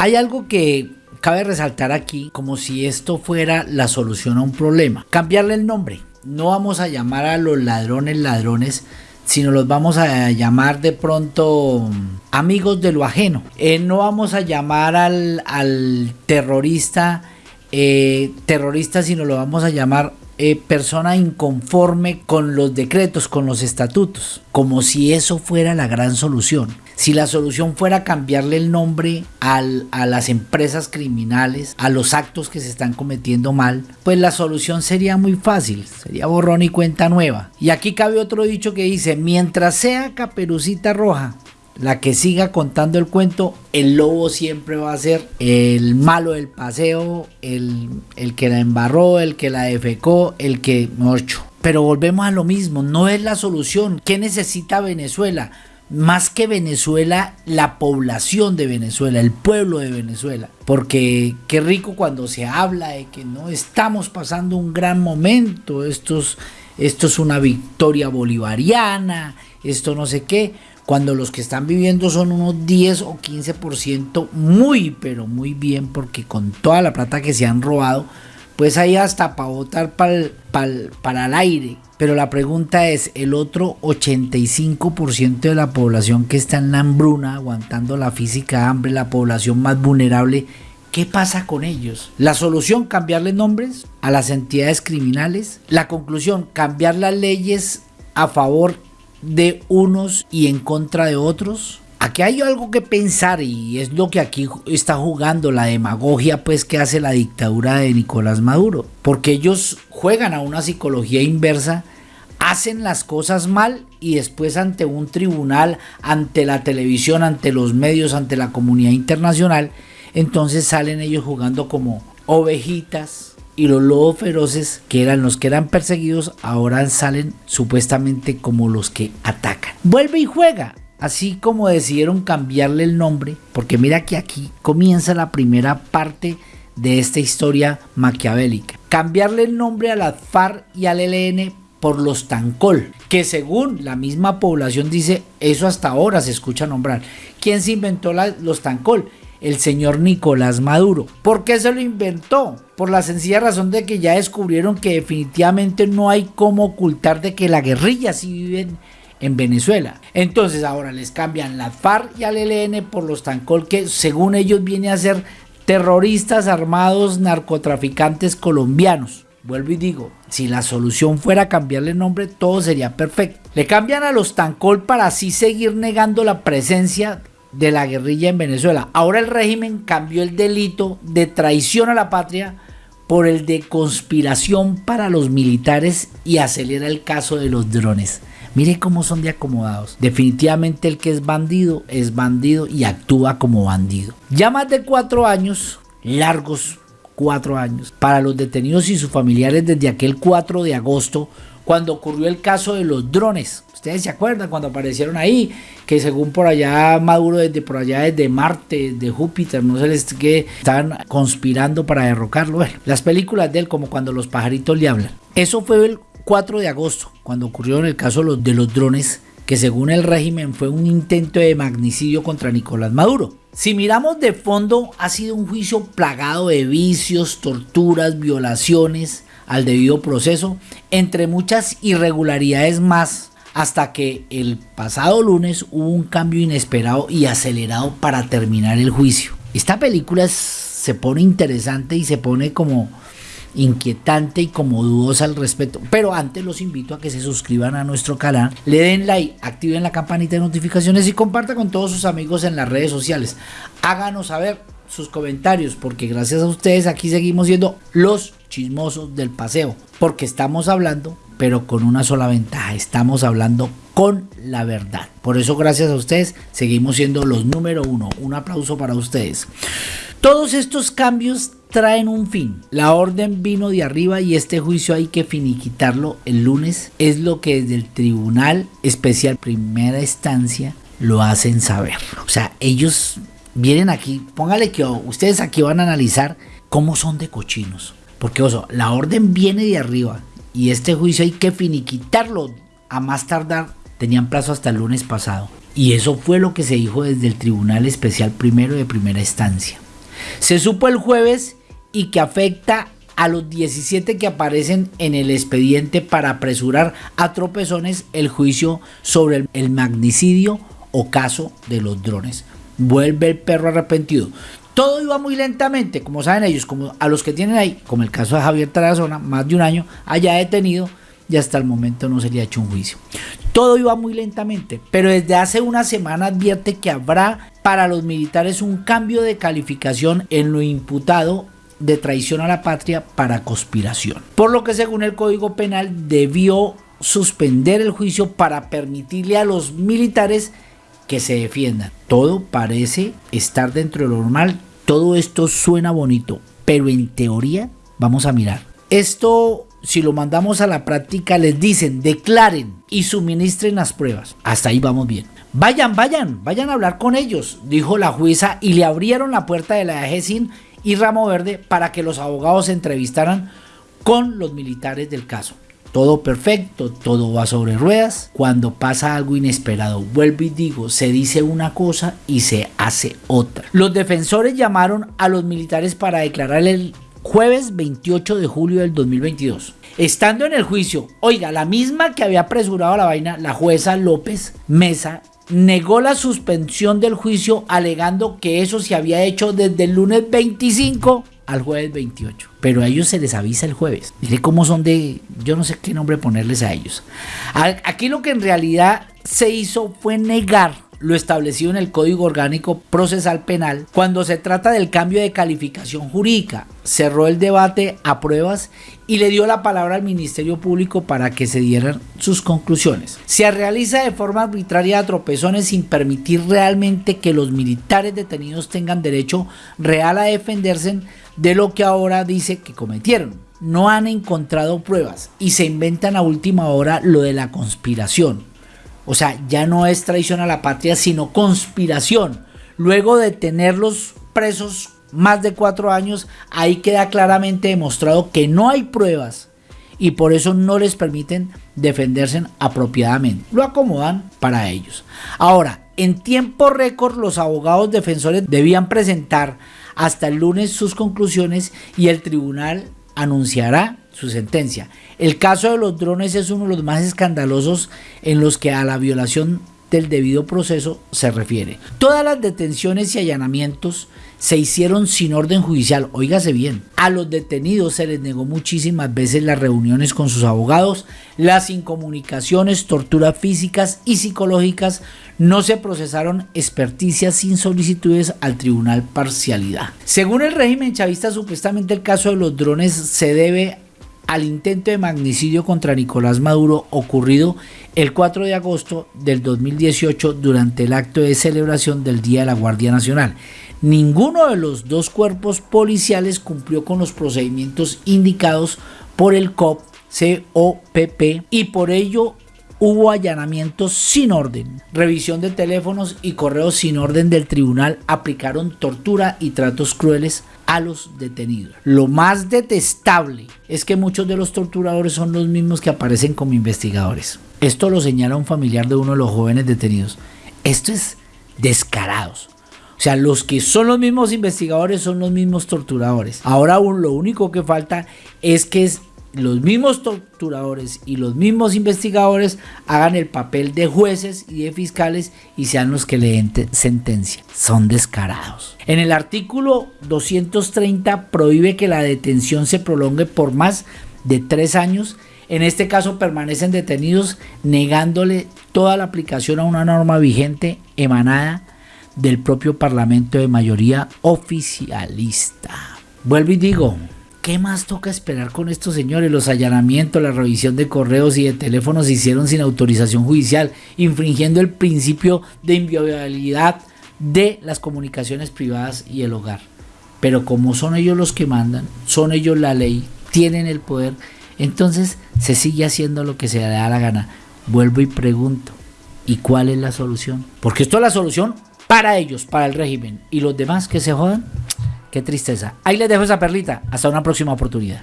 Hay algo que cabe resaltar aquí como si esto fuera la solución a un problema. Cambiarle el nombre. No vamos a llamar a los ladrones ladrones, sino los vamos a llamar de pronto amigos de lo ajeno. Eh, no vamos a llamar al, terrorista eh, terrorista, sino lo vamos a llamar eh, persona inconforme con los decretos, con los estatutos, como si eso fuera la gran solución. Si la solución fuera cambiarle el nombre a las empresas criminales, a los actos que se están cometiendo mal, pues la solución sería muy fácil, sería borrón y cuenta nueva. Y aquí cabe otro dicho que dice, mientras sea caperucita roja, la que siga contando el cuento, el lobo siempre va a ser el malo del paseo, el, el que la embarró, el que la defecó, el que... Ocho. Pero volvemos a lo mismo, no es la solución. ¿Qué necesita Venezuela? Más que Venezuela, la población de Venezuela, el pueblo de Venezuela. Porque qué rico cuando se habla de que no estamos pasando un gran momento, esto es, esto es una victoria bolivariana, esto no sé qué cuando los que están viviendo son unos 10 o 15% muy, pero muy bien, porque con toda la plata que se han robado, pues hay hasta para votar para el aire. Pero la pregunta es, el otro 85% de la población que está en la hambruna, aguantando la física hambre, la población más vulnerable, ¿Qué pasa con ellos? La solución, cambiarle nombres a las entidades criminales. La conclusión, cambiar las leyes a favor de unos y en contra de otros? Aquí hay algo que pensar y es lo que aquí está jugando la demagogia pues que hace la dictadura de Nicolás Maduro, porque ellos juegan a una psicología inversa, hacen las cosas mal y después ante un tribunal, ante la televisión, ante los medios, ante la comunidad internacional, entonces salen ellos jugando como ovejitas, y los lobos feroces, que eran los que eran perseguidos, ahora salen supuestamente como los que atacan. Vuelve y juega, así como decidieron cambiarle el nombre, porque mira que aquí comienza la primera parte de esta historia maquiavélica. Cambiarle el nombre a la FARC y al ELN por los Tancol, que según la misma población dice, eso hasta ahora se escucha nombrar. ¿Quién se inventó los Tancol? El señor Nicolás Maduro. ¿Por qué se lo inventó? Por la sencilla razón de que ya descubrieron que definitivamente no hay cómo ocultar de que la guerrilla sí vive en Venezuela. Entonces ahora les cambian la FARC y al ELN por los Tancol que según ellos viene a ser terroristas armados narcotraficantes colombianos. Vuelvo y digo, si la solución fuera cambiarle nombre, todo sería perfecto. Le cambian a los Tancol para así seguir negando la presencia de la guerrilla en Venezuela. Ahora el régimen cambió el delito de traición a la patria por el de conspiración para los militares y acelera el caso de los drones. Mire cómo son de acomodados. Definitivamente el que es bandido es bandido y actúa como bandido. Ya más de cuatro años, largos cuatro años, para los detenidos y sus familiares desde aquel 4 de agosto, cuando ocurrió el caso de los drones Ustedes se acuerdan cuando aparecieron ahí, que según por allá Maduro desde por allá desde Marte, de Júpiter, no sé les que estaban conspirando para derrocarlo. las películas de él como cuando los pajaritos le hablan. Eso fue el 4 de agosto, cuando ocurrió en el caso de los drones, que según el régimen fue un intento de magnicidio contra Nicolás Maduro. Si miramos de fondo, ha sido un juicio plagado de vicios, torturas, violaciones al debido proceso, entre muchas irregularidades más hasta que el pasado lunes hubo un cambio inesperado y acelerado para terminar el juicio. Esta película se pone interesante y se pone como inquietante y como dudosa al respecto. Pero antes los invito a que se suscriban a nuestro canal, le den like, activen la campanita de notificaciones y compartan con todos sus amigos en las redes sociales. Háganos saber sus comentarios porque gracias a ustedes aquí seguimos siendo los chismosos del paseo. Porque estamos hablando pero con una sola ventaja, estamos hablando con la verdad. Por eso gracias a ustedes seguimos siendo los número uno. Un aplauso para ustedes. Todos estos cambios traen un fin. La orden vino de arriba y este juicio hay que finiquitarlo el lunes. Es lo que desde el Tribunal Especial Primera Instancia lo hacen saber. O sea, ellos vienen aquí, póngale que ustedes aquí van a analizar cómo son de cochinos. Porque, oso, la orden viene de arriba y este juicio hay que finiquitarlo a más tardar. Tenían plazo hasta el lunes pasado. Y eso fue lo que se dijo desde el Tribunal Especial Primero de Primera Instancia. Se supo el jueves y que afecta a los 17 que aparecen en el expediente para apresurar a tropezones el juicio sobre el, magnicidio o caso de los drones. Vuelve el perro arrepentido. Todo iba muy lentamente, como saben ellos, como a los que tienen ahí, como el caso de Javier Tarazona, más de un año, haya detenido y hasta el momento no se le ha hecho un juicio. Todo iba muy lentamente, pero desde hace una semana advierte que habrá para los militares un cambio de calificación en lo imputado de traición a la patria para conspiración. Por lo que según el Código Penal debió suspender el juicio para permitirle a los militares que se defiendan. Todo parece estar dentro de lo normal, todo esto suena bonito, pero en teoría vamos a mirar. Esto si lo mandamos a la práctica, les dicen, declaren y suministren las pruebas. Hasta ahí vamos bien. Vayan, vayan, vayan a hablar con ellos, dijo la jueza y le abrieron la puerta de la EGESIN y Ramo Verde para que los abogados se entrevistaran con los militares del caso. Todo perfecto, todo va sobre ruedas. Cuando pasa algo inesperado, vuelvo y digo, se dice una cosa y se hace otra. Los defensores llamaron a los militares para declarar el jueves 28 de julio del 2022. Estando en el juicio, oiga, la misma que había apresurado la vaina, la jueza López Mesa negó la suspensión del juicio alegando que eso se había hecho desde el lunes 25 al jueves 28. Pero a ellos se les avisa el jueves. Mire cómo son de... Yo no sé qué nombre ponerles a ellos. Aquí lo que en realidad se hizo fue negar lo establecido en el Código Orgánico Procesal Penal cuando se trata del cambio de calificación jurídica. Cerró el debate a pruebas y le dio la palabra al Ministerio Público para que se dieran sus conclusiones. Se realiza de forma arbitraria a tropezones sin permitir realmente que los militares detenidos tengan derecho real a defenderse de lo que ahora dice que cometieron. No han encontrado pruebas y se inventan a última hora lo de la conspiración o sea, ya no es traición a la patria, sino conspiración. Luego de tenerlos presos más de cuatro años, ahí queda claramente demostrado que no hay pruebas y por eso no les permiten defenderse apropiadamente. Lo acomodan para ellos. Ahora, en tiempo récord los abogados defensores debían presentar hasta el lunes sus conclusiones y el tribunal anunciará su sentencia. El caso de los drones es uno de los más escandalosos en los que a la violación del debido proceso se refiere. Todas las detenciones y allanamientos se hicieron sin orden judicial, oígase bien. A los detenidos se les negó muchísimas veces las reuniones con sus abogados, las incomunicaciones, torturas físicas y psicológicas, no se procesaron experticias sin solicitudes al tribunal parcialidad. Según el régimen chavista, supuestamente el caso de los drones se debe al intento de magnicidio contra Nicolás Maduro ocurrido el 4 de agosto del 2018 durante el acto de celebración del Día de la Guardia Nacional. Ninguno de los dos cuerpos policiales cumplió con los procedimientos indicados por el COP, COPP, y por ello hubo allanamientos sin orden, revisión de teléfonos y correos sin orden del tribunal, aplicaron tortura y tratos crueles a los detenidos. Lo más detestable es que muchos de los torturadores son los mismos que aparecen como investigadores. Esto lo señala un familiar de uno de los jóvenes detenidos. Esto es descarados. O sea, los que son los mismos investigadores son los mismos torturadores. Ahora aún lo único que falta es que los mismos torturadores y los mismos investigadores hagan el papel de jueces y de fiscales y sean los que leen sentencia. Son descarados. En el artículo 230 prohíbe que la detención se prolongue por más de tres años. En este caso permanecen detenidos negándole toda la aplicación a una norma vigente emanada del propio Parlamento de mayoría oficialista. Vuelvo y digo, ¿Qué más toca esperar con estos señores? Los allanamientos, la revisión de correos y de teléfonos se hicieron sin autorización judicial, infringiendo el principio de inviolabilidad de las comunicaciones privadas y el hogar. Pero como son ellos los que mandan, son ellos la ley, tienen el poder, entonces se sigue haciendo lo que se da la gana. Vuelvo y pregunto, ¿y cuál es la solución? Porque esto es la solución para ellos, para el régimen. ¿Y los demás que se jodan? Qué tristeza. Ahí les dejo esa perlita. Hasta una próxima oportunidad.